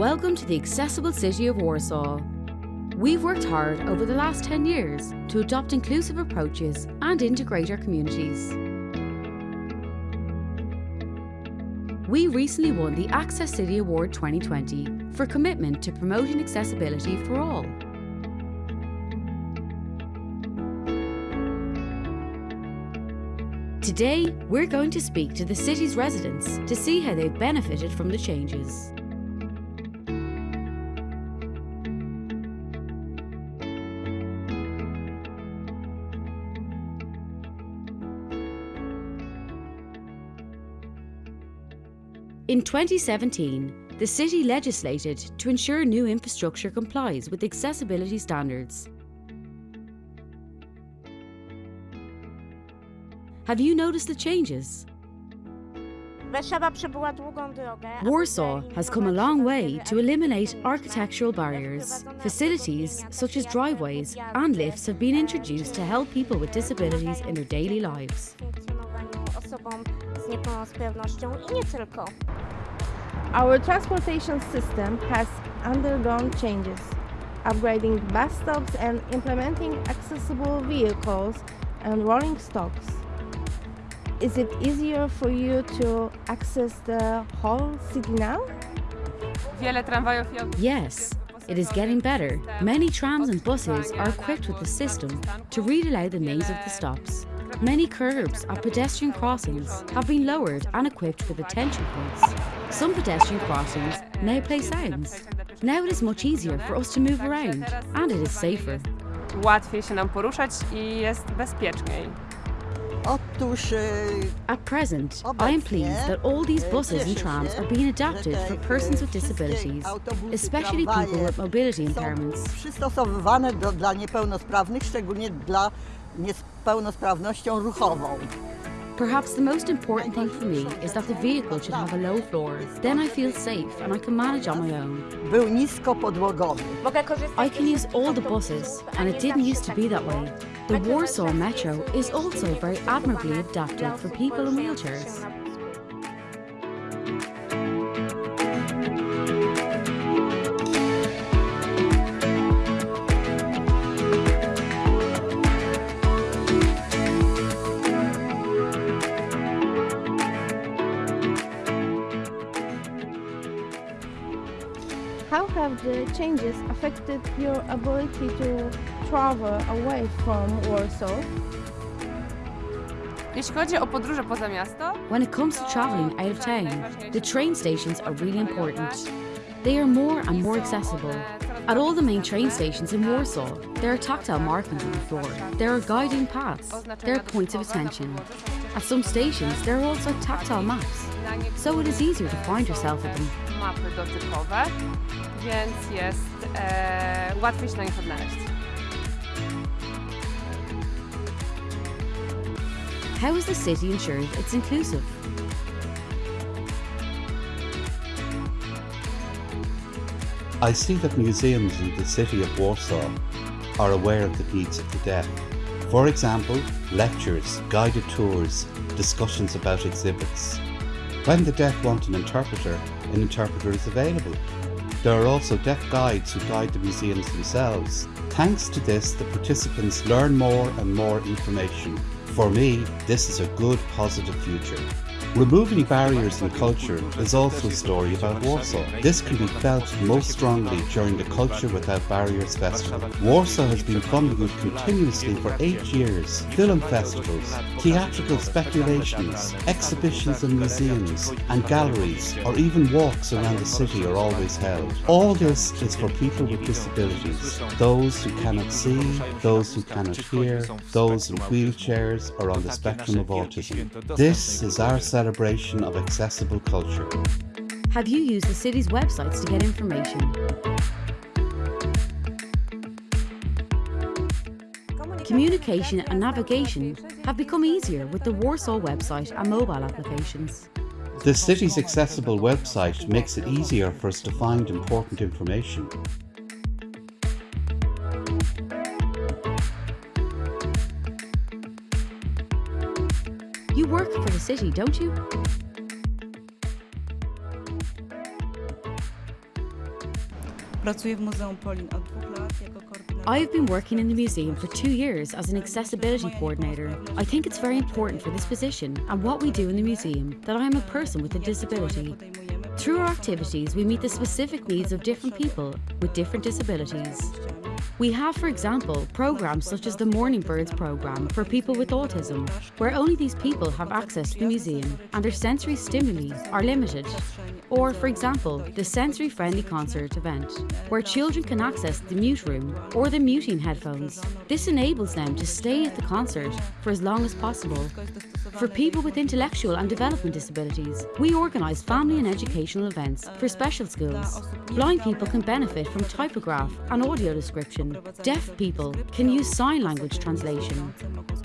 Welcome to the accessible city of Warsaw. We've worked hard over the last 10 years to adopt inclusive approaches and integrate our communities. We recently won the Access City Award 2020 for commitment to promoting accessibility for all. Today, we're going to speak to the city's residents to see how they've benefited from the changes. In 2017, the city legislated to ensure new infrastructure complies with accessibility standards. Have you noticed the changes? Warsaw has come a long way to eliminate architectural barriers. Facilities such as driveways and lifts have been introduced to help people with disabilities in their daily lives. Our transportation system has undergone changes, upgrading bus stops and implementing accessible vehicles and rolling stocks. Is it easier for you to access the whole city now? Yes, it is getting better. Many trams and buses are equipped with the system to read aloud the names of the stops. Many curbs at pedestrian crossings have been lowered and equipped with attention points. Some pedestrian crossings now play sounds. Now it is much easier for us to move around and it is safer. Łatwiej się nam poruszać i jest bezpieczniej. Otóż e, At present, I am pleased that all these buses and trams are being adapted for persons with disabilities, especially people with mobility impairments. przystosowywane do, dla niepełnosprawnych, szczególnie dla niepełnosprawnością ruchową. Perhaps the most important thing for me is that the vehicle should have a low floor. Then I feel safe and I can manage on my own. Był nisko. I can use all the buses, and it didn't used to be that way. The Warsaw Metro is also very admirably adapted for people in wheelchairs. Have the changes affected your ability to travel away from Warsaw? Jeśli chodzi o podróże poza miasto, When it comes to travelling out of town, the train stations are really important. They are more and more accessible. At all the main train stations in Warsaw, there are tactile markings on the floor. There are guiding paths. There are points of attention. At some stations, there are also tactile maps, na nie so it is easier to find yourself at them. mapy dotykowe, więc jest e, łatwiej się na nich odnaleźć. How is the city ensuring it's inclusive? I see that museums in the city of Warsaw are aware of the needs of the deaf. For example, lectures, guided tours, discussions about exhibits. When the deaf want an interpreter, an interpreter is available. There are also deaf guides who guide the museums themselves. Thanks to this, the participants learn more and more information. For me, this is a good, positive future. Removing barriers in culture is also a story about Warsaw. This can be felt most strongly during the Culture Without Barriers Festival. Warsaw has been funding it continuously for eight years. Film festivals, theatrical speculations, exhibitions in museums and galleries, or even walks around the city are always held. All this is for people with disabilities, those who cannot see, those who cannot hear, those in wheelchairs or on the spectrum of autism. This is our celebration of accessible culture. Have you used the city's websites to get information? Communication and navigation have become easier with the Warsaw website and mobile applications. The city's accessible website makes it easier for us to find important information. You work for the city, don't you? Pracuję w Muzeum Polin od dwóch lat jako koordynator. I have been working in the museum for two years as an accessibility coordinator. I think it's very important for this position and what we do in the museum that I am a person with a disability. Through our activities, we meet the specific needs of different people with different disabilities. We have, for example, programs such as the Morning Birds program for people with autism, where only these people have access to the museum and their sensory stimuli are limited. Or, for example, the sensory friendly concert event, where children can access the mute room or the muting headphones. This enables them to stay at the concert for as long as possible. For people with intellectual and development disabilities, we organise family and educational events for special schools. Blind people can benefit from typograph and audio description. Deaf people can use sign language translation.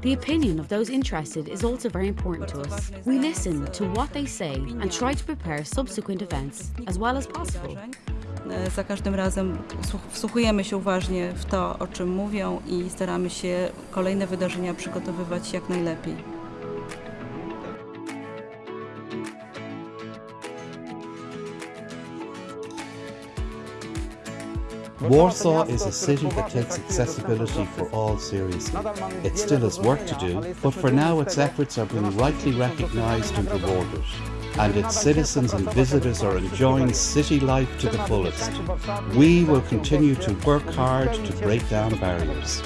The opinion of those interested is also very important to us. We listen to what they say and try to prepare subsequent events as well as possible. E, Za każdym razem słuch- wsłuchujemy się uważnie w to, o czym mówią i staramy się kolejne wydarzenia przygotowywać jak najlepiej. Warsaw is a city that takes accessibility for all seriously. It still has work to do, but for now its efforts are being rightly recognised and rewarded. And its citizens and visitors are enjoying city life to the fullest. We will continue to work hard to break down barriers.